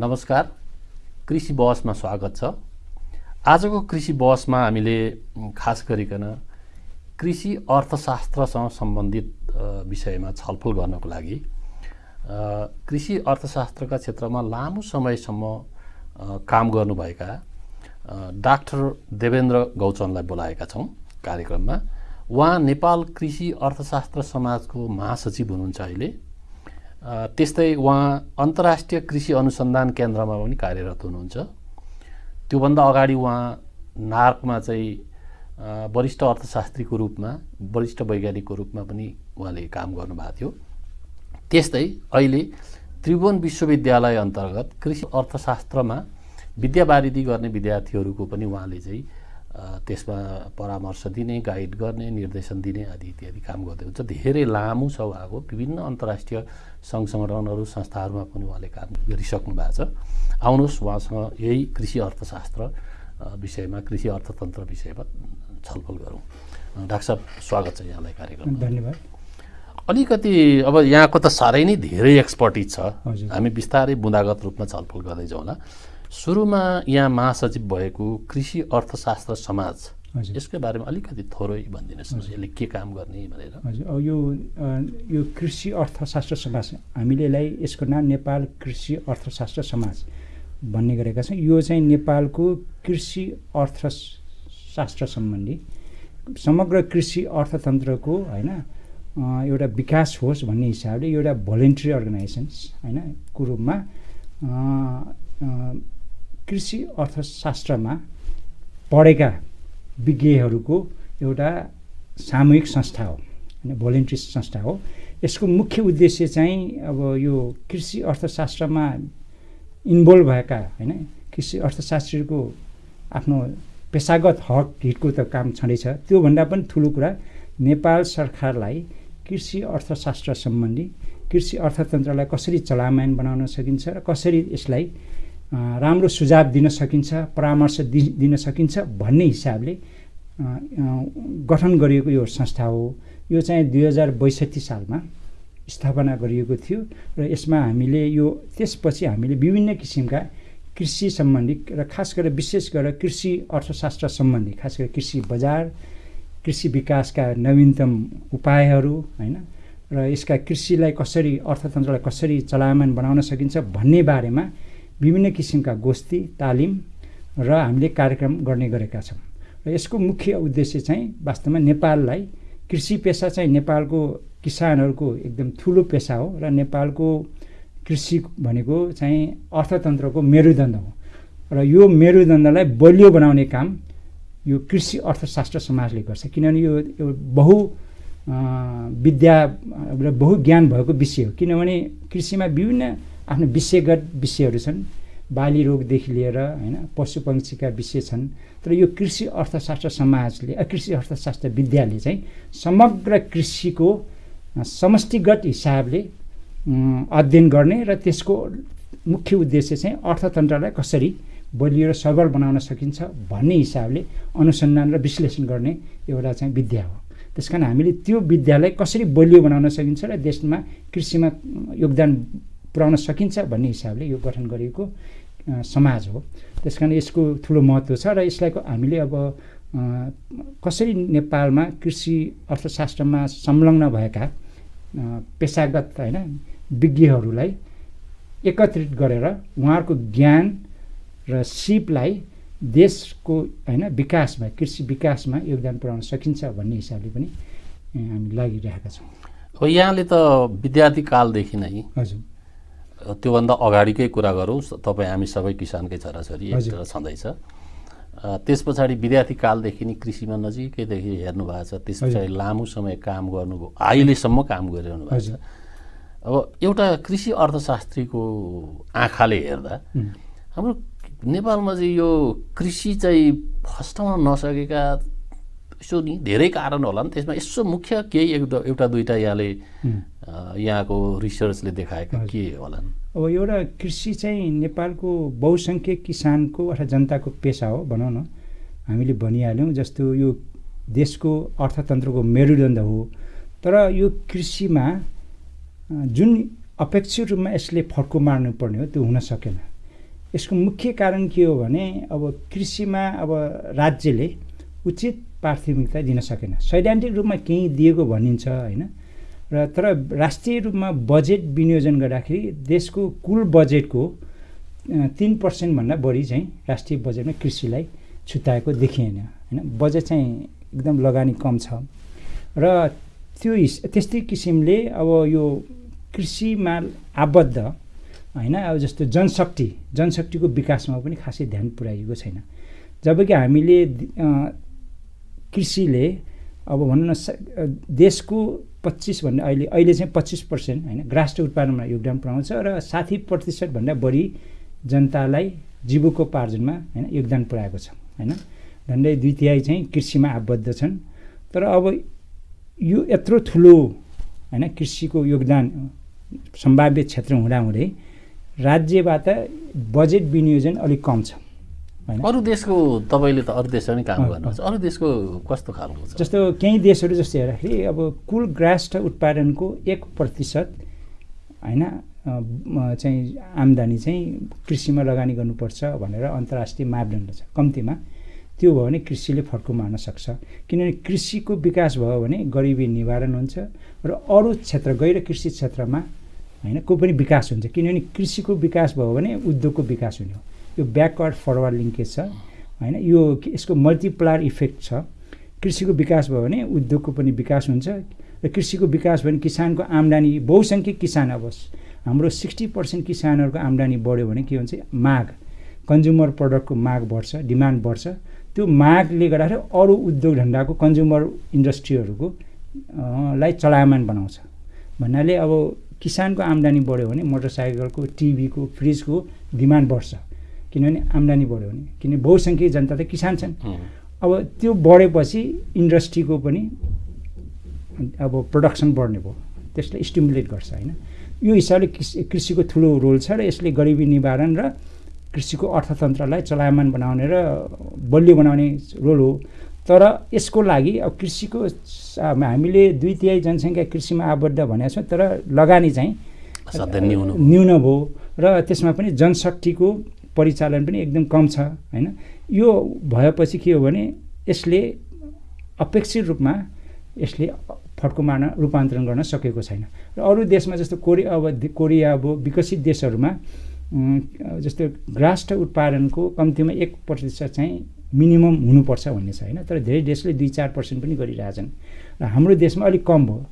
नमस्कार कृषि बहसमा स्वागत छ। आजको कृषि बहसमा हामीले खास गरिकन कृषि अर्थशास्त्रसँग सम्बन्धित विषयमा छलफल गर्नको लागि कृषि अर्थशास्त्रका क्षेत्रमा लामो समयसम्म काम गर्नुभएका डाक्टर देवेन्द्र गौचनलाई बोलाएका छौँ कार्यक्रममा। उहाँ नेपाल कृषि अर्थशास्त्र समाजको महासचिव हुनुहुन्छ अहिले। त्यस्तै उहाँ अन्तर्राष्ट्रिय कृषि अनुसन्धान केन्द्रमा पनि कार्यरत हुनुहुन्छ। त्योभन्दा अगाडि उहाँ नार्कमा चाहिँ वरिष्ठ अर्थशास्त्रीको रूपमा वरिष्ठ वैज्ञानिकको रूपमा पनि उहाँले काम गर्नुभएको थियो। त्यस्तै अहिले त्रिभुवन विश्वविद्यालय अन्तर्गत कृषि अर्थशास्त्रमा विद्यावारिधि गर्ने विद्यार्थीहरूको पनि उहाँले चाहिँ त्यसमा परामर्श दिने गाइड गर्ने निर्देशन दिने आदि इत्यादि काम गर्दै हुन्छ। धेरै लामो छ उहाँको विभिन्न अन्तर्राष्ट्रिय सङ्घ सङ्गठनहरू संस्थाहरूमा पनि उहाँले काम गरिसक्नु भएको छ। आउनुहोस् उहाँसँग यही कृषि अर्थशास्त्र विषयमा कृषि अर्थतन्त्र विषयमा छलफल गरौँ। डाक्टर साहब स्वागत छ यहाँलाई कार्यक्रम धन्यवाद। अलिकति अब यहाँको त साह्रै नै धेरै एक्सपर्टिज छ। हामी बिस्तारै बुँदागत रूपमा छलफल गर्दै जाउँ होला सुरुमा यहाँ महासचिव भएको कृषि अर्थशास्त्र समाज यसको बारेमा अलिकति थोरै भनिदिनुहोस् यसले के काम गर्ने भनेर। हजुर यो यो कृषि अर्थशास्त्र समाज हामीले यसलाई यसको नाम नेपाल कृषि अर्थशास्त्र समाज भन्ने गरेका छौँ यो चाहिँ नेपालको कृषि अर्थशास्त्र सम्बन्धी समग्र कृषि अर्थतन्त्रको होइन एउटा विकास होस् भन्ने हिसाबले एउटा भोलिन्ट्री अर्गनाइजेसन्स होइन को रूपमा कृषि अर्थशास्त्रमा पढेका विज्ञहरूको एउटा सामूहिक संस्था हो होइन भोलिन्ट्री संस्था हो। यसको मुख्य उद्देश्य चाहिँ अब यो कृषि अर्थशास्त्रमा इन्भल्भ भएका होइन कृषि अर्थशास्त्रीको आफ्नो पेसागत हक हितको त काम छँदैछ। त्योभन्दा पनि ठुलो कुरा नेपाल सरकारलाई कृषि अर्थशास्त्र सम्बन्धी कृषि अर्थतन्त्रलाई कसरी चलायमान बनाउन सकिन्छ र कसरी यसलाई राम्रो सुझाव दिन सकिन्छ परामर्श दि दिन सकिन्छ भन्ने हिसाबले गठन गरिएको यो संस्था हो। यो चाहिँ दुई हजार बैसठी सालमा स्थापना गरिएको थियो र यसमा हामीले यो त्यसपछि हामीले विभिन्न किसिमका कृषि सम्बन्धी र खास गरेर विशेष गरेर कृषि अर्थशास्त्र सम्बन्धी खास गरेर कृषि बजार कृषि विकासका नवीनतम उपायहरू होइन र यसका कृषिलाई कसरी अर्थतन्त्रलाई कसरी चलायमान बनाउन सकिन्छ भन्ने बारेमा विभिन्न किसिमका गोष्ठी तालिम र हामीले कार्यक्रम गर्ने गरेका छौँ। र यसको मुख्य उद्देश्य चाहिँ वास्तवमा नेपाललाई कृषि पेसा चाहिँ नेपालको किसानहरूको एकदम ठुलो पेसा हो र नेपालको कृषि भनेको चाहिँ अर्थतन्त्रको मेरुदण्ड हो। र यो मेरुदण्डलाई बलियो बनाउने काम यो कृषि अर्थशास्त्र समाजले गर्छ। किनभने यो बहु विद्या र बहु ज्ञान भएको विषय हो। किनभने कृषिमा विभिन्न आफ्नो विषयगत विषयहरू छन् बाली रोगदेखि लिएर होइन पशु पक्षीका विषय छन् तर यो कृषि अर्थशास्त्र समाजले कृषि अर्थशास्त्र विद्याले चाहिँ समग्र कृषिको समष्टिगत हिसाबले अध्ययन गर्ने र त्यसको मुख्य उद्देश्य चाहिँ अर्थतन्त्रलाई कसरी बलियो र सबल बनाउन सकिन्छ भन्ने हिसाबले अनुसन्धान र विश्लेषण गर्ने एउटा चाहिँ विद्या हो। त्यस कारण हामीले त्यो विद्यालाई कसरी बलियो बनाउन सकिन्छ र देशमा कृषिमा योगदान पुर्याउन सकिन्छ भन्ने हिसाबले यो गठन गरिएको समाज हो। त्यस कारण यसको ठुलो महत्त्व छ र यसलाई हामीले अब कसरी नेपालमा कृषि अर्थशास्त्रमा संलग्न भएका पेसागत होइन विज्ञहरूलाई एकत्रित गरेर उहाँहरूको ज्ञान र सिपलाई देशको होइन विकासमा कृषि विकासमा योगदान पुर्याउन सकिन्छ भन्ने हिसाबले पनि हामी लागिरहेका छौँ। हो यहाँले त विद्यार्थी कालदेखि नै हजुर। त्योभन्दा अगाडिकै कुरा गरौँ तपाईँ हामी सबै किसानकै छोराछोरी एकतिर छँदैछ त्यस पछाडि विद्यार्थी कालदेखि नै कृषिमा नजिकैदेखि हेर्नु भएको छ। त्यस पछाडि लामो समय काम गर्नुभयो। अहिलेसम्म काम गरिरहनु भएको छ। अब एउटा कृषि अर्थशास्त्रीको आँखाले हेर्दा हाम्रो नेपालमा चाहिँ यो कृषि चाहिँ फस्टाउन नसकेका यसो नि धेरै कारण होला नि त्यसमा यसो मुख्य केही एक एउटा दुइटा यहाँले यहाँको रिसर्चले देखाएका के होला अब एउटा कृषि चाहिँ नेपालको बहुसङ्ख्यक किसानको अथवा जनताको पेसा हो भनौँ न। हामीले भनिहाल्यौँ जस्तो यो देशको अर्थतन्त्रको मेरुदण्ड हो। तर यो कृषिमा जुन अपेक्षित रूपमा यसले फड्को मार्नुपर्ने हो त्यो हुन सकेन। यसको मुख्य कारण के हो भने अब कृषिमा अब राज्यले उचित प्राथमिकता दिन सकेन। सैद्धान्तिक रूपमा केही दिएको भनिन्छ होइन? र तर राष्ट्रिय रूपमा बजेट विनियोजन गर्दाखेरि देशको कुल बजेटको तिन पर्सेन्टभन्दा बढी चाहिँ राष्ट्रिय बजेटमा कृषिलाई छुट्याएको देखिएन होइन? बजेट चाहिँ एकदम लगानी कम छ। र त्यो त्यस्तै किसिमले अब यो कृषिमा आबद्ध होइन? अब जस्तो जनशक्ति जनशक्तिको विकासमा पनि खासै ध्यान पुर्याइएको छैन। जबकि हामीले कृषिले अब भनौँ न देशको पच्चिसभन्दा अहिले अहिले चाहिँ पच्चिस पर्सेन्ट होइन? ग्रास्ट उत्पादनमा योगदान पुऱ्याउँछ र साठी प्रतिशतभन्दा बढी जनतालाई जीविकोपार्जनमा होइन योगदान पुऱ्याएको छ होइन? झन्डै दुई तिहाई चाहिँ कृषिमा आबद्ध छन्। तर अब यो यत्रो ठुलो होइन कृषिको योगदान सम्भाव्य क्षेत्र हुँदाहुँदै राज्यबाट बजेट विनियोजन अलिक कम छ। अरू देशको तपाईँले त अरू देशमा काम गर्नुहुन्छ। अरू देशको कस्तो खालको छ? जस्तो केही देशहरू जस्तो हेर्दाखेरि अब कुल ग्रास्ट उत्पादनको एक प्रतिशत होइन चाहिँ आम्दानी चाहिँ कृषिमा लगानी गर्नुपर्छ भनेर अन्तर्राष्ट्रिय मापदण्ड छ। कम्तीमा त्यो भयो भने कृषिले फड्को मार्न सक्छ। किनभने कृषिको विकास भयो भने गरिबी निवारण हुन्छ र अरू क्षेत्र गैर कृषि क्षेत्रमा होइन को पनि विकास हुन्छ। किनभने कृषिको विकास भयो भने उद्योगको विकास हुने हो। यो ब्याकवर्ड फरवर्ड लिङ्केज छ होइन? यो यसको मल्टिप्लायर इफेक्ट छ। कृषिको विकास भयो भने उद्योगको पनि विकास हुन्छ र कृषिको विकास भयो भने किसानको आम्दानी बहुसङ्ख्यक किसान अब हाम्रो सिक्सटी पर्सेन्ट किसानहरूको आम्दानी बढ्यो भने के हुन्छ? माग कन्ज्युमर प्रडक्टको माग बढ्छ डिमान्ड बढ्छ। त्यो मागले गर्दाखेरि अरू उद्योग धन्दाको कन्ज्युमर इन्डस्ट्रीहरूको लाई चलायमान बनाउँछ। भन्नाले अब किसानको आम्दानी बढ्यो भने मोटरसाइकलको टिभीको फ्रिजको डिमान्ड बढ्छ। किनभने आम्दानी बढ्यो भने। किनभने बहुसङ्ख्यक जनता त किसान छन्। अब त्यो बढेपछि इन्डस्ट्रीको पनि अब प्रडक्सन बढ्ने भयो। त्यसलाई स्टिमुलेट गर्छ होइन? यो हिसाबले कृषिको ठुलो रोल छ र यसले गरिबी निवारण र कृषिको अर्थतन्त्रलाई चलायमान बनाउने र बलियो बनाउने रोल हो। तर यसको लागि अब कृषिको हामीले दुई तिहाई जनसङ्ख्या कृषिमा आबद्ध भनेको छौँ तर लगानी चाहिँ न्यून भयो र त्यसमा पनि जनशक्तिको परिचालन पनि एकदम कम छ होइन? यो भएपछि के हो भने यसले अपेक्षित रूपमा यसले फड्को मार्न रूपान्तरण गर्न सकेको छैन। र अरू देशमा जस्तो कोरिया अब कोरिया अब विकसित देशहरूमा जस्तो ग्रास्ट उत्पादनको कम्तीमा एक प्रतिशत चाहिँ मिनिमम हुनुपर्छ भन्ने छ होइन? तर धेरै देशले दुई चार पर्सेन्ट पनि गरिरहेछन्। र हाम्रो देशमा अलिक कम भयो।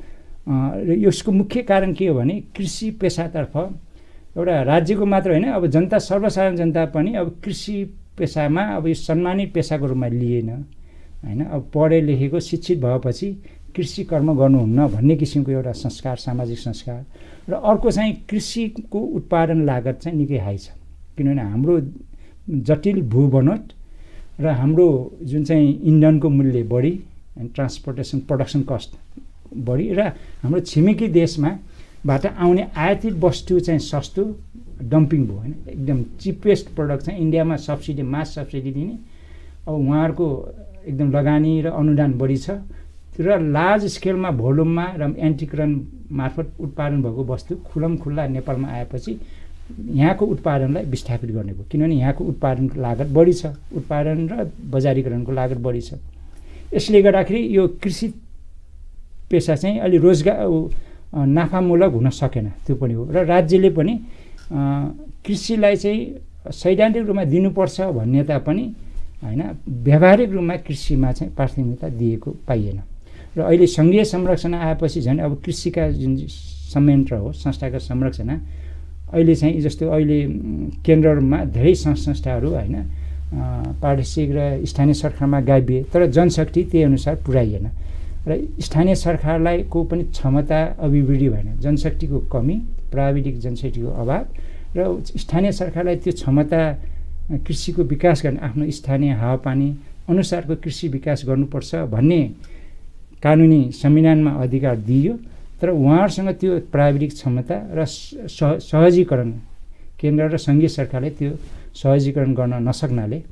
र यसको मुख्य कारण के हो भने कृषि पेसातर्फ एउटा राज्यको मात्र होइन अब जनता सर्वसाधारण जनता पनि अब कृषि पेसामा अब यो सम्मानित पेसाको रूपमा लिएन होइन? अब पढे लेखेको शिक्षित भएपछि कृषि कर्म गर्नुहुन्न भन्ने किसिमको एउटा संस्कार सामाजिक संस्कार। र अर्को चाहिँ कृषिको उत्पादन लागत चाहिँ निकै हाई छ। किनभने हाम्रो जटिल भू बनोट र हाम्रो जुन चाहिँ इन्धनको मूल्य बढी ट्रान्सपोर्टेसन प्रडक्सन कस्ट बढी र हाम्रो छिमेकी देशमाबाट आउने आयातित वस्तु चाहिँ सस्तो डम्पिङ भयो होइन। एकदम चिपेस्ट प्रडक्ट चाहिँ इन्डियामा सब्सिडी मास सब्सिडी दिने। अब उहाँहरूको एकदम लगानी र अनुदान बढी छ। र लार्ज स्केलमा भोल्युममा र एन्टिकरण मार्फत उत्पादन भएको वस्तु खुलम खुल्ला नेपालमा आएपछि यहाँको उत्पादनलाई विस्थापित गर्ने भयो। किनभने यहाँको उत्पादनको लागत बढी छ। उत्पादन र बजारीकरणको लागत बढी छ। यसले गर्दाखेरि यो कृषि पेसा चाहिँ अलि रोजगार नाफामूलक हुन सकेन। त्यो पनि हो। र राज्यले पनि कृषिलाई चाहिँ सैद्धान्तिक रूपमा दिनुपर्छ भन्ने तापनि होइन व्यावहारिक रूपमा कृषिमा चाहिँ प्राथमिकता दिएको पाइएन। र अहिले सङ्घीय संरचना आएपछि झन् अब कृषिका जुन संयन्त्र हो संस्थागत संरचना अहिले चाहिँ जस्तो अहिले केन्द्रमा धेरै सङ्घ संस्थाहरू होइन प्रादेशिक र स्थानीय सरकारमा गाभिए तर जनशक्ति त्यही अनुसार पुऱ्याइएन। र स्थानीय सरकारलाई को पनि क्षमता अभिवृद्धि भएन जनशक्तिको कमी प्राविधिक जनशक्तिको अभाव र स्थानीय सरकारलाई त्यो क्षमता कृषिको विकास गर्ने आफ्नो स्थानीय हावापानी अनुसारको कृषि विकास गर्नुपर्छ भन्ने कानुनी संविधानमा अधिकार दिइयो। तर उहाँहरूसँग त्यो प्राविधिक क्षमता र सह सहजीकरण केन्द्र र सङ्घीय सरकारले त्यो सहजीकरण गर्न नसक्नाले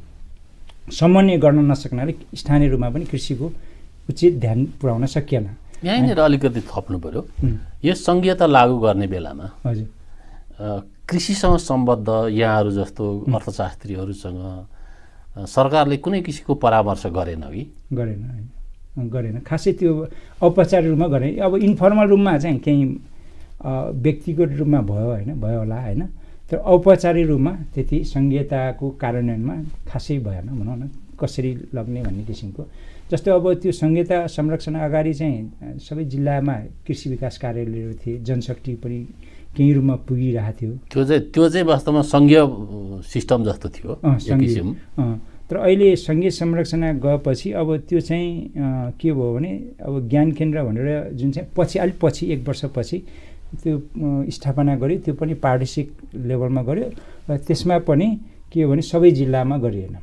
समन्वय गर्न नसक्नाले स्थानीय रूपमा पनि कृषिको उचित ध्यान पुर्याउन सकिएन। यहीँनिर अलिकति थप्नु पऱ्यो यो सङ्घीयता लागू गर्ने बेलामा हजुर। कृषिसँग सम्बद्ध यहाँहरू जस्तो अर्थशास्त्रीहरूसँग सरकारले कुनै किसिमको परामर्श गरेन कि? गरेन गरेन। खासै त्यो औपचारिक रूपमा गरेन। अब इन्फर्मल रूपमा चाहिँ केही व्यक्तिगत रूपमा भयो होइन भयो होला होइन। तर औपचारिक रूपमा त्यति सङ्घीयताको कार्यान्वयनमा खासै भएन भनौँ न कसरी लग्ने भन्ने किसिमको। जस्तो अब त्यो सङ्घीयता संरक्षण अगाडि चाहिँ सबै जिल्लामा कृषि विकास कार्यालयहरू थिए जनशक्ति पनि केही रूपमा पुगिरहेको थियो। त्यो चाहिँ त्यो चाहिँ वास्तवमा सङ्घीय सिस्टम जस्तो थियो तर अहिले सङ्घीय संरक्षण गएपछि अब त्यो चाहिँ के भयो भने अब ज्ञान केन्द्र भनेर जुन चाहिँ पछि अलिक पछि एक वर्षपछि त्यो स्थापना गर्यो त्यो पनि पार्टिसिक लेभलमा गर्यो। र त्यसमा पनि के हो भने सबै जिल्लामा गरिएन।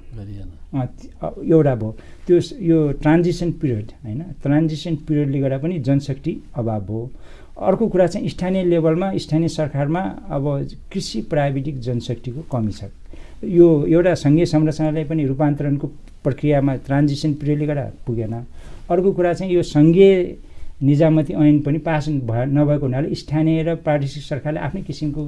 एउटा भयो। त्यो यो ट्रान्जिसन पिरियड होइन? ट्रान्जिसन पिरियडले गर्दा पनि जनशक्ति अभाव भयो अर्को कुरा चाहिँ स्थानीय लेभलमा स्थानीय सरकारमा अब कृषि प्राविधिक जनशक्तिको कमी छ। यो एउटा सङ्घीय संरचनालाई पनि रूपान्तरणको प्रक्रियामा ट्रान्जिसन पिरियडले गर्दा पुगेन। अर्को कुरा चाहिँ यो सङ्घीय निजामती ऐन पनि पास भए नभएको हुनाले स्थानीय र प्रादेशिक सरकारले आफ्नै किसिमको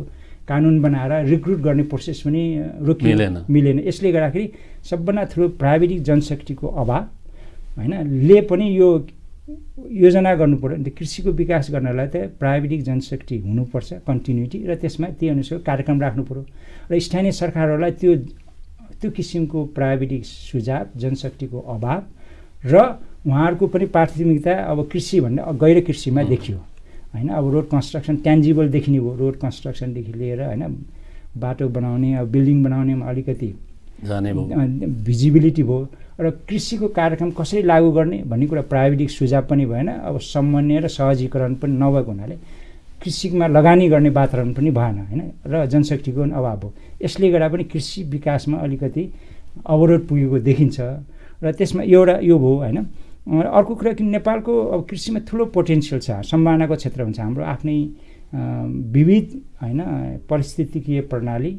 कानुन बनाएर रिक्रुट गर्ने प्रोसेस पनि रोकियो मिलेन। यसले गर्दाखेरि सबभन्दा ठुलो प्राविधिक जनशक्तिको अभाव होइन? ले पनि यो योजना गर्नु पऱ्यो अन्त कृषिको विकास गर्नलाई त प्राविधिक जनशक्ति हुनुपर्छ कन्टिन्युटी र त्यसमा त्यही अनुसार कार्यक्रम राख्नु पऱ्यो र स्थानीय सरकारहरूलाई त्यो त्यो किसिमको प्राविधिक सुझाव जनशक्तिको अभाव र उहाँहरूको पनि प्राथमिकता अब कृषि भन्दा गैर कृषिमा देखियो। होइन? अब रोड कन्स्ट्रक्सन ट्यान्जिबल देखिने भयो रोड कन्स्ट्रक्सनदेखि लिएर होइन? बाटो बनाउने अब बिल्डिङ बनाउनेमा अलिकति भिजिबिलिटी भयो। र कृषिको कार्यक्रम कसरी लागू गर्ने भन्ने कुरा प्राविधिक सुझाव पनि भएन। अब समन्वय र सहजीकरण पनि नभएको हुनाले कृषिमा लगानी गर्ने वातावरण पनि भएन होइन? र जनशक्तिको पनि अभाव भयो यसले गर्दा पनि कृषि विकासमा अलिकति अवरोध पुगेको देखिन्छ। र त्यसमा एउटा यो भयो होइन? अर्को कुरा कि नेपालको अब कृषिमा ठुलो पोटेन्सियल छ सम्भावनाको क्षेत्र हुन्छ। हाम्रो आफ्नै विविध होइन पारिस्थितिकीय प्रणाली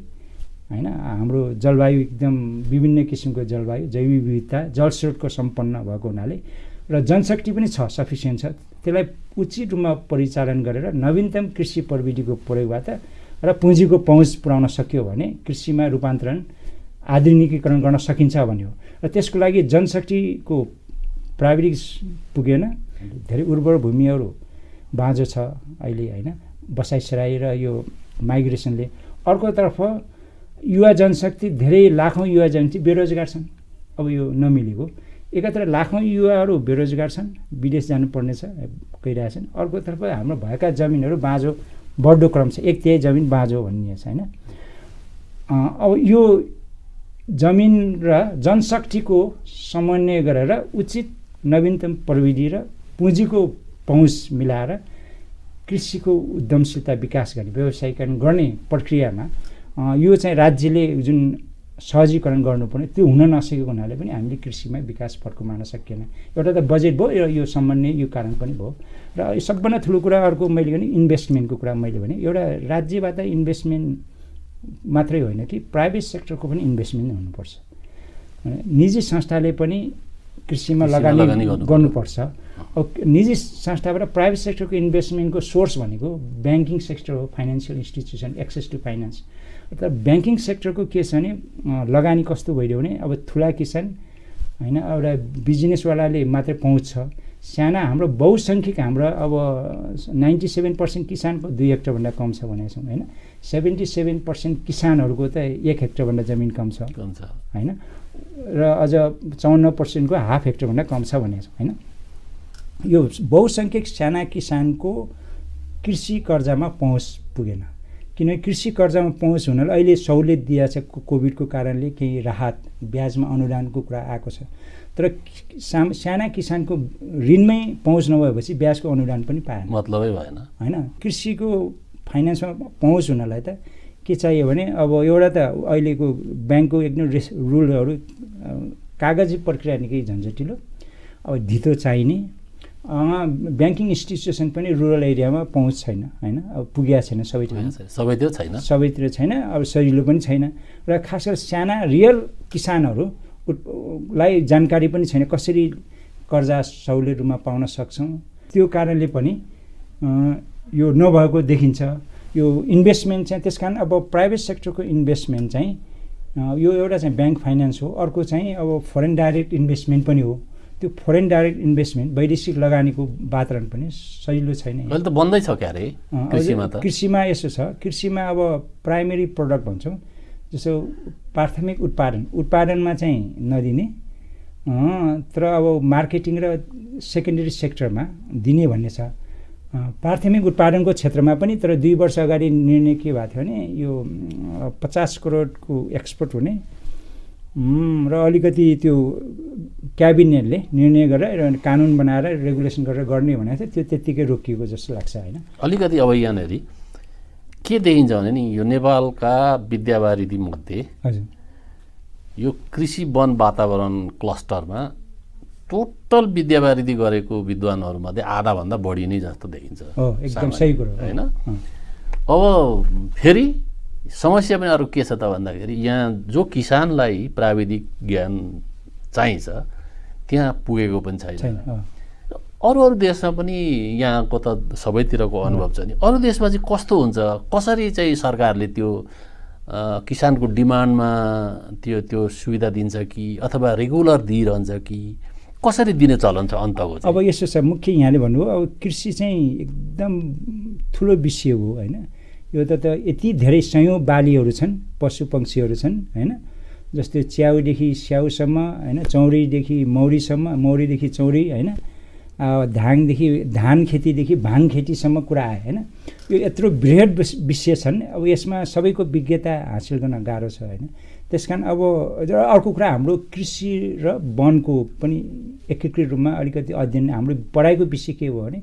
होइन हाम्रो जलवायु एकदम विभिन्न किसिमको जलवायु जैविक विविधता जलस्रोतको सम्पन्न भएको हुनाले र जनशक्ति पनि छ सफिसियन्ट छ। त्यसलाई उचित रूपमा परिचालन गरेर नवीनतम कृषि प्रविधिको प्रयोगबाट र पुँजीको पहुँच पुर्याउन सक्यो भने कृषिमा रूपान्तरण आधुनिकीकरण गर्न सकिन्छ भन्ने हो र त्यसको लागि जनशक्तिको प्राविधिक पुगेन। धेरै उर्वर भूमिहरू बाँझो छ अहिले होइन? बसाइसराई र यो माइग्रेसनले अर्कोतर्फ युवा जनशक्ति धेरै लाखौँ युवा जनशक्ति बेरोजगार छन्। अब यो नमिलेको। एकातिर लाखौँ युवाहरू बेरोजगार छन्। विदेश जानुपर्ने छ गइरहेछन् अर्कोतर्फ हाम्रो भएका जमिनहरू बाँझो बढ्दो क्रम छ। एक तिहाई जमिन बाँझो भन्ने छ होइन? अब यो जमिन र जनशक्तिको समन्वय गरेर उचित नवीनतम प्रविधि र पुँजीको पहुँच मिलाएर कृषिको उद्यमशीलता विकास गर्ने व्यवसायीकरण गर्ने प्रक्रियामा यो चाहिँ राज्यले जुन सहजीकरण गर्नुपर्ने त्यो हुन नसकेको हुनाले पनि हामीले कृषिमा विकास फर्कुमाउन सकिएन। एउटा त बजेट भयो यो सम्बन्धी यो कारण पनि भयो। र सबभन्दा ठुलो कुरा अर्को मैले भने इन्भेस्टमेन्टको कुरा मैले भने एउटा राज्यबाट इन्भेस्टमेन्ट मात्रै होइन कि प्राइभेट सेक्टरको पनि इन्भेस्टमेन्ट हुनुपर्छ। निजी संस्थाले पनि कृषिमा लगानी गर्नुपर्छ। निजी संस्थाबाट प्राइभेट सेक्टरको इन्भेस्टमेन्टको सोर्स भनेको ब्याङ्किङ सेक्टर हो financial institution access to finance तर ब्याङ्किङ सेक्टरको के छ भने लगानी कस्तो भइदियो भने अब ठुला किसान होइन एउटा बिजनेसवालाले मात्रै पहुँच छ साना हाम्रो बहुसङ्ख्यक हाम्रो अब नाइन्टी सेभेन पर्सेन्ट किसानको दुई हेक्टरभन्दा कम छ भनेको छौँ होइन। सेभेन्टी सेभेन पर्सेन्ट किसानहरूको त एक हेक्टरभन्दा जमिन कम छ। होइन। र अझ चौन्न पर्सेन्टको हाफ हेक्टरभन्दा कम छ भनेको होइन? यो बहुसङ्ख्यक साना किसानको कृषि कर्जामा पहुँच पुगेन। किनभने कृषि कर्जामा पहुँच हुनाले अहिले सहुलियत दिएको छ कोभिडको कारणले केही राहत ब्याजमा अनुदानको कुरा आएको छ। तर साम साना किसानको ऋणमै पहुँच नभएपछि ब्याजको अनुदान पनि पाएन। मतलबै भएन। होइन? कृषिको फाइनेन्समा पहुँच हुनलाई त के चाहियो भने अब एउटा त अहिलेको ब्याङ्कको एकदम रेस रुलहरू कागजी प्रक्रिया निकै झन्झटिलो। अब धितो चाहिने। ब्याङ्किङ इन्स्टिट्युसन पनि रुरल एरियामा पहुँच छैन होइन? अब पुगेको छैन सबै ठाउँ सबै त्यो छैन। सबैतिर छैन अब सजिलो पनि छैन। र खास गरी साना रियल किसानहरू उट- लाई जानकारी पनि छैन कसरी कर्जा सहुलियत रूपमा पाउन सक्छौँ। त्यो कारणले पनि यो नभएको देखिन्छ। यो इन्भेस्टमेन्ट चाहिँ त्यस कारण अब प्राइभेट सेक्टरको इन्भेस्टमेन्ट चाहिँ यो एउटा चाहिँ ब्याङ्क फाइनेन्स हो। अर्को चाहिँ अब फरेन डाइरेक्ट इन्भेस्टमेन्ट पनि हो। त्यो फरेन डाइरेक्ट इन्भेस्टमेन्ट वैदेशिक लगानीको वातावरण पनि सजिलो छैन अहिले त बन्दै छ क्या अरे अँ, कृषिमा त। कृषिमा यसो छ। कृषिमा अब प्राइमेरी प्रडक्ट भन्छौँ जस्तो प्राथमिक उत्पादन। उत्पादनमा चाहिँ नदिने। तर अब मार्केटिङ र सेकेन्डरी सेक्टरमा दिने भन्ने छ। प्राथमिक उत्पादनको क्षेत्रमा पनि तर दुई वर्ष अगाडि निर्णय के भएको थियो भने यो पचास करोडको एक्सपोर्ट हुने र अलिकति त्यो क्याबिनेटले निर्णय गरेर कानुन बनाएर रेगुलेसन गरेर गर्ने भनेको थियो त्यो त्यत्तिकै रोकिएको जस्तो लाग्छ होइन? अलिकति अब यहाँनिर के देखिन्छ भने नि यो नेपालका विद्यावारिधी मध्ये हजुर। यो कृषि वन वातावरण क्लस्टरमा टोटल विद्यावारिधी गरेको विद्वानहरूमध्ये आधाभन्दा बढी नै जस्तो देखिन्छ। एकदम सही कुरो हो। होइन? अब फेरि समस्या पनि अरू के छ त भन्दाखेरि यहाँ जो किसानलाई प्राविधिक ज्ञान चाहिन्छ त्यहाँ पुगेको पनि छैन। अरू अरू देशमा पनि यहाँको त सबैतिरको अनुभव छ नि। अरू देशमा चाहिँ कस्तो हुन्छ? कसरी चाहिँ सरकारले त्यो किसानको डिमान्डमा त्यो त्यो सुविधा दिन्छ कि अथवा रेगुलर दिइरहन्छ कि? कसरी दिने चलन छ अन्तको अब यसो छ मुख्य यहाँले भन्नुभयो अब कृषि चाहिँ एकदम ठुलो विषय हो होइन? यो त त यति धेरै सयौँ बालीहरू छन् पशु पक्षीहरू छन् होइन? जस्तै च्याउदेखि स्याउसम्म होइन? चौरीदेखि मौरीसम्म मौरीदेखि चौरी होइन? धानदेखि धान खेतीदेखि भाङ खेतीसम्म कुरा आयो होइन? यो यत्रो बृहत विषय छन्। अब यसमा सबैको विज्ञता हासिल गर्न गाह्रो छ होइन? त्यस कारण अब अर्को कुरा हाम्रो कृषि र वनको पनि एकीकृत रूपमा अलिकति अध्ययन हाम्रो पढाइको विषय के हो भने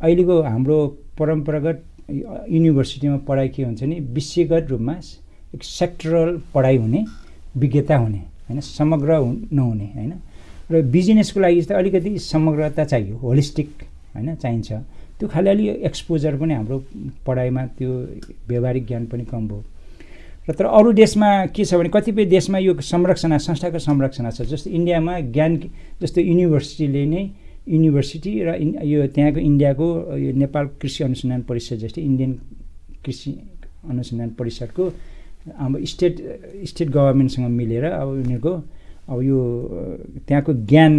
अहिलेको हाम्रो परम्परागत युनिभर्सिटीमा पढाइ के हुन्छ भने विषयगत रूपमा एक सेक्टरल पढाइ हुने विज्ञता हुने होइन समग्र हुन्- नहुने होइन। र बिजनेसको लागि चाहिँ अलिकति समग्रता चाहियो होलिस्टिक होइन चाहिन्छ। त्यो खालि अलि एक्सपोजर पनि हाम्रो पढाइमा त्यो व्यवहारिक ज्ञान पनि कम भयो। र तर अरू देशमा के छ भने कतिपय देशमा यो संरक्षणा संस्थाको संरक्षणा छ जस्तो इन्डियामा ज्ञान जस्तो युनिभर्सिटीले नै युनिभर्सिटी र यो त्यहाँको इन्डियाको यो नेपाल कृषि अनुसन्धान परिषद जस्तै इन्डियन कृषि अनुसन्धान परिषदको अब स्टेट स्टेट गभर्मेन्टसँग मिलेर अब उनीहरूको अब यो त्यहाँको ज्ञान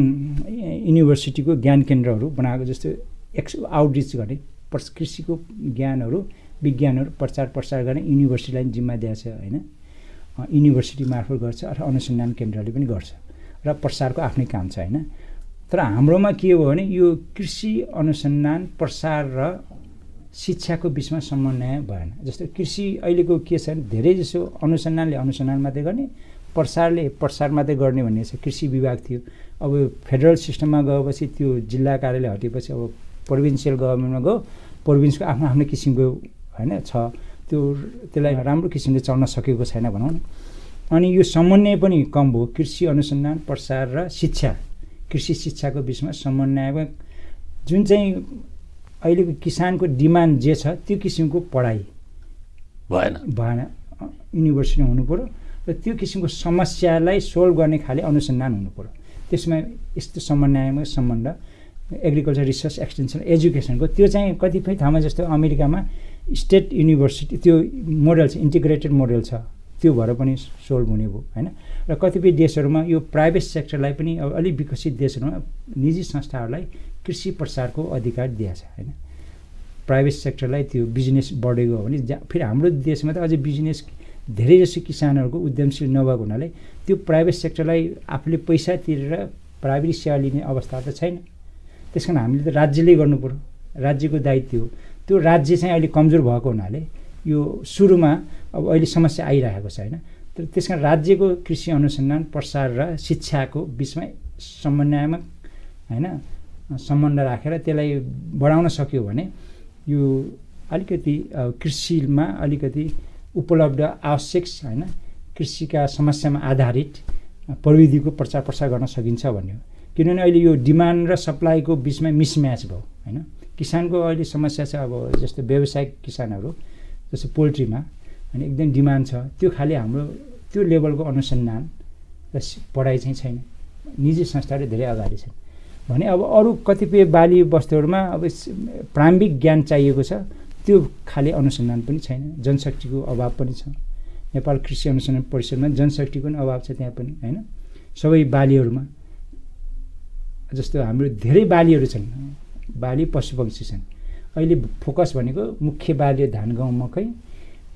युनिभर्सिटीको ज्ञान केन्द्रहरू बनाएको जस्तो एक्स आउटरिच गर्ने कृषिको ज्ञानहरू विज्ञानहरू प्रचार प्रसार गर्ने युनिभर्सिटीलाई जिम्मा दिएको छ होइन? युनिभर्सिटी मार्फत गर्छ अथवा अनुसन्धान केन्द्रले पनि गर्छ र प्रसारको आफ्नै काम छ होइन? तर हाम्रोमा के हो भने यो कृषि अनुसन्धान प्रसार र शिक्षाको बिचमा समन्वय भएन। जस्तो कृषि अहिलेको के छ भने धेरै जसो अनुसन्धानले अनुसन्धान मात्रै गर्ने प्रसारले प्रसार मात्रै गर्ने भन्ने छ। कृषि विभाग थियो। अब फेडरल सिस्टममा गएपछि त्यो जिल्ला कार्यालय हटेपछि अब प्रोभिन्सियल गभर्मेन्टमा गयो प्रोभिन्सको आफ्नो आफ्नो किसिमको होइन छ। त्यो त्यसलाई राम्रो किसिमले चल्न सकेको छैन भनौँ न। अनि यो समन्वय पनि कम भयो। कृषि अनुसन्धान प्रसार र शिक्षा। कृषि शिक्षाको बिचमा समन्वयमा जुन चाहिँ अहिलेको किसानको डिमान्ड जे छ त्यो किसिमको पढाइ भएन। भएन। अ, युनिभर्सिटीमा हुनु पऱ्यो र त्यो किसिमको समस्यालाई सोल्भ गर्ने खाले अनुसन्धान हुनु पऱ्यो। त्यसमा यस्तो समन्वयमा सम्बन्ध एग्रिकल्चर रिसर्च एक्सटेन्सन एजुकेसनको त्यो चाहिँ कतिपय ठाउँमा जस्तो अमेरिकामा स्टेट युनिभर्सिटी त्यो मोडल छ इन्टिग्रेटेड मोडल छ त्यो भएर पनि सोल्भ हुने भयो होइन? र कतिपय देशहरूमा यो प्राइभेट सेक्टरलाई पनि अब अलिक विकसित देशहरूमा निजी संस्थाहरूलाई कृषि प्रसारको अधिकार दिएको छ होइन? प्राइभेट सेक्टरलाई त्यो बिजनेस बढेको हो भने फेरि हाम्रो देशमा त अझै बिजनेस धेरै जसो किसानहरूको उद्यमशील नभएको हुनाले त्यो प्राइभेट सेक्टरलाई आफूले पैसा तिरेर प्राइभेट सेवा लिने अवस्था त छैन। त्यस कारण हामीले त राज्यले गर्नु पऱ्यो राज्यको दायित्व हो। त्यो राज्य चाहिँ अहिले कमजोर भएको हुनाले यो सुरुमा अब अहिले समस्या आइरहेको छ होइन? तर त्यस कारण राज्यको कृषि अनुसन्धान प्रसार र शिक्षाको बिचमा समन्वयमा होइन सम्बन्ध राखेर त्यसलाई बढाउन सक्यो भने यो अलिकति कृषिमा अलिकति उपलब्ध आवश्यक होइन कृषिका समस्यामा आधारित प्रविधिको प्रचार प्रसार गर्न सकिन्छ भन्ने किनभने अहिले यो डिमान्ड र सप्लाईको बिचमा मिसम्याच भयो होइन? किसानको अहिले समस्या छ अब जस्तो व्यावसायिक किसानहरू जस्तो पोल्ट्रीमा अनि एकदम डिमान्ड छ। त्यो खालि हाम्रो त्यो लेभलको अनुसन्धान र पढाइ चाहिँ छैन। निजी संस्थाहरू धेरै अगाडि छन्। भने अब अरू कतिपय बाली वस्तुहरूमा अब प्रारम्भिक ज्ञान चाहिएको छ। त्यो खाले अनुसन्धान पनि छैन। जनशक्तिको अभाव पनि छ। नेपाल कृषि अनुसन्धान परिषदमा जनशक्तिको पनि अभाव छ त्यहाँ पनि होइन? सबै बालीहरूमा जस्तो हाम्रो धेरै बालीहरू छन्। बाली पशुपक्षी छन्। अहिले फोकस भनेको मुख्य बाली धान गहुँ मकै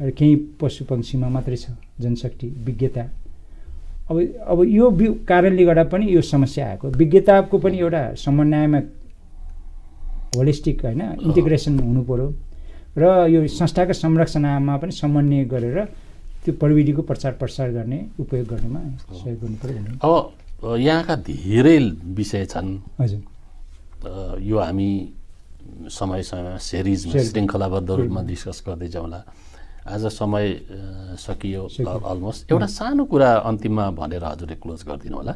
र केही पशुपक्षीमा मात्रै छ जनशक्ति विज्ञता। अब अब यो कारणले गर्दा पनि यो समस्या आएको। विज्ञताको पनि एउटा समन्वयमा होलिस्टिक होइन इन्टिग्रेसन हुनु पऱ्यो र यो संस्थाको संरचनामा पनि समन्वय गरेर त्यो प्रविधिको प्रचार प्रसार गर्ने उपयोग गर्नेमा सहयोग गर्नु पऱ्यो अब यहाँका धेरै विषय छन्। हजुर। यो हामी समय समयमा सिरिजमा सिरिज। श्रृङ्खलाबद्ध रूपमा डिस्कस गर्दै जाउँला आज समय सकियो। अलमोस्ट एउटा सानो कुरा अन्तिममा भनेर हजुरले क्लोज गरिदिनु होला।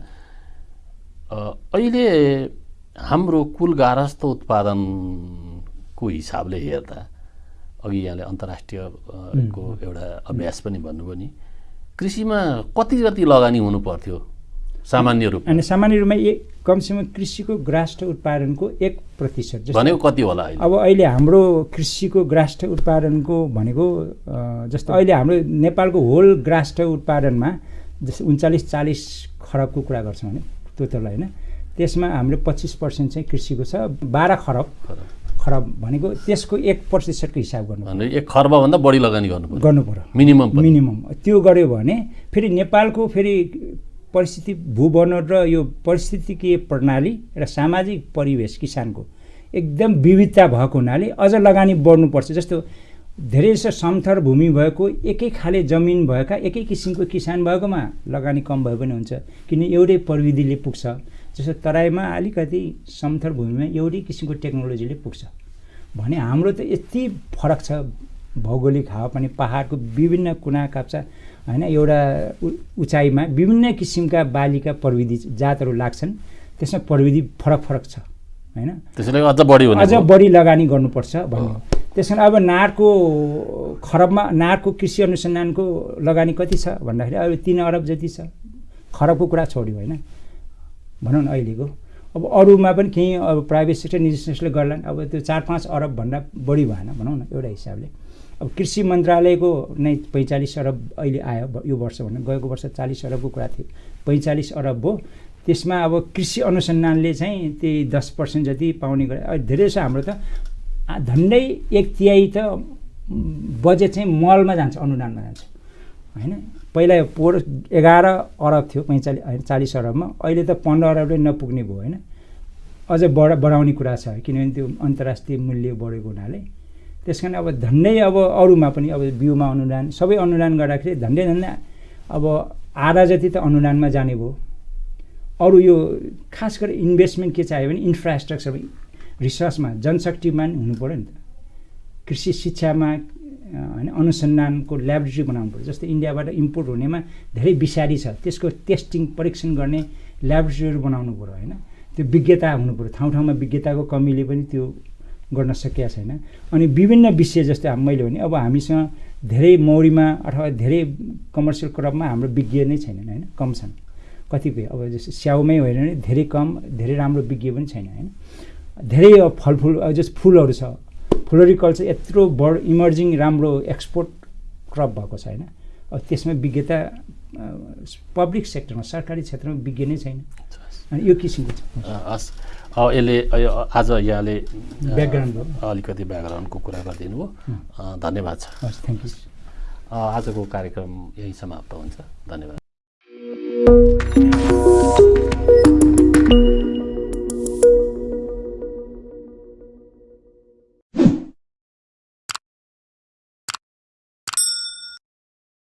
अहिले हाम्रो कुल गारस्थ उत्पादनको हिसाबले हेर्दा अघि यहाँले अन्तर्राष्ट्रिय अ, को एउटा अभ्यास पनि भन्नुभयो नि कृषिमा कति कति लगानी हुनु पर्थ्यो सामान्य रूपमा अनि सामान्य रूपमा एक कमसेकम कृषिको ग्राष्ट उत्पादनको एक प्रतिशत भनेको कति होला अब अहिले हाम्रो कृषिको ग्राष्ट उत्पादनको भनेको जस्तो अहिले हाम्रो नेपालको होल ग्राष्ट उत्पादनमा जस्तो उन्चालिस चालिस खरबको कुरा गर्छौँ भने टोटल होइन त्यसमा हाम्रो पच्चिस पर्सेन्ट चाहिँ कृषिको छ बाह्र खरब। खरब। भनेको त्यसको एक प्रतिशतको हिसाब गर्नु एक खर्बभन्दा बढी लगानी गर्नु गर्नु पऱ्यो मिनिमम मिनिमम। त्यो गऱ्यो भने फेरि नेपालको फेरि परिस्थिति भूवन र यो परिस्थितिकीय प्रणाली र सामाजिक परिवेश किसानको एकदम विविधता भएको हुनाले अझ लगानी बढ्नुपर्छ। जस्तो धेरै जसो समथर भूमि भएको एकै खाले जमिन भएका एकै किसिमको किसान भएकोमा लगानी कम भए पनि हुन्छ। किन एउटै प्रविधिले पुग्छ। जस्तो तराईमा अलिकति समथर भूमिमा एउटै किसिमको टेक्नोलोजीले पुग्छ। भने हाम्रो त यति फरक छ। भौगोलिक हावापानी पाहाडको विभिन्न कुना काप्चा होइन? एउटा उचाइमा विभिन्न किसिमका बालीका प्रविधि जातहरू लाग्छन्। त्यसमा प्रविधि फरक फरक छ होइन? त्यसैले अझ बढी अझ। बढी लगानी गर्नुपर्छ भन्ने। हो त्यस कारण अब नारको खरबमा नारको कृषि अनुसन्धानको लगानी कति छ भन्दाखेरि अब तिन अरब जति छ। खरबको कुरा छोड्यो होइन? भनौँ न अहिलेको। अब अरूमा पनि केही अब प्राइभेट सेक्टर निजी सेक्टरले गर्लान्। अब त्यो चार पाँच अरबभन्दा बढी भएन भनौँ न एउटा हिसाबले। अब कृषि मन्त्रालयको नै पैँचालिस अरब अहिले आयो यो वर्ष भन्दा गएको वर्ष चालिस अरबको कुरा थियो। पैँचालिस अरब भयो त्यसमा अब कृषि अनुसन्धानले चाहिँ त्यही दस पर्सेन्ट जति पाउने गरे धेरै छ हाम्रो त। झन्डै एक तिहाई त बजेट चाहिँ मलमा जान्छ अनुदानमा जान्छ। होइन? पहिला पोहोर एघार अरब थियो पैँचालिस होइन चालिस अरबमा। अहिले त पन्ध्र अरबले नपुग्ने भयो होइन? अझ बढ बढाउने कुरा छ किनभने त्यो अन्तर्राष्ट्रिय मूल्य बढेको हुनाले। त्यस कारण अब झन्डै अब अरूमा पनि अब बिउमा अनुदान सबै अनुदान गर्दाखेरि झन्डै झन्डै अब आधा जति त अनुदानमा जाने भयो। अरू यो खास गरी इन्भेस्टमेन्ट के चाहियो भने इन्फ्रास्ट्रक्चर रिसर्चमा जनशक्तिमा हुनु पऱ्यो नि त। कृषि शिक्षामा होइन अनुसन्धानको ल्याबोरेटरी बनाउनु पऱ्यो। जस्तै इन्डियाबाट इम्पोर्ट हुनेमा धेरै विषादी छ। त्यसको टेस्टिङ परीक्षण गर्ने ल्याबोरेटरीहरू बनाउनु पऱ्यो होइन? त्यो विज्ञता हुनु पऱ्यो। ठाउँ ठाउँमा विज्ञताको कमीले पनि त्यो गर्न सकिया छैन। अनि विभिन्न विषय जस्तै मैले भने अब हामीसँग धेरै मौरीमा अथवा धेरै कमर्सियल क्रपमा हाम्रो विज्ञ नै छैनन् होइन? कम छन्। कतिपय अब जस्तो स्याउमै होइन भने धेरै कम धेरै राम्रो विज्ञ पनि छैन होइन? धेरै फलफुल जस्तो फुलहरू छ। फ्लोरिकल्चर यत्रो बड इमर्जिङ राम्रो एक्सपोर्ट क्रप भएको छ होइन? अब त्यसमा विज्ञता पब्लिक सेक्टरमा सरकारी क्षेत्रमा विज्ञ नै छैन। अनि यो किसिमको छ। हस्। यसले आज यहाँले ब्याकग्राउन्ड अलिकति ब्याकग्राउन्डको कुरा गरिदिनु हो। धन्यवाद छ। थ्याङ्क यू आजको कार्यक्रम यही समाप्त हुन्छ। धन्यवाद।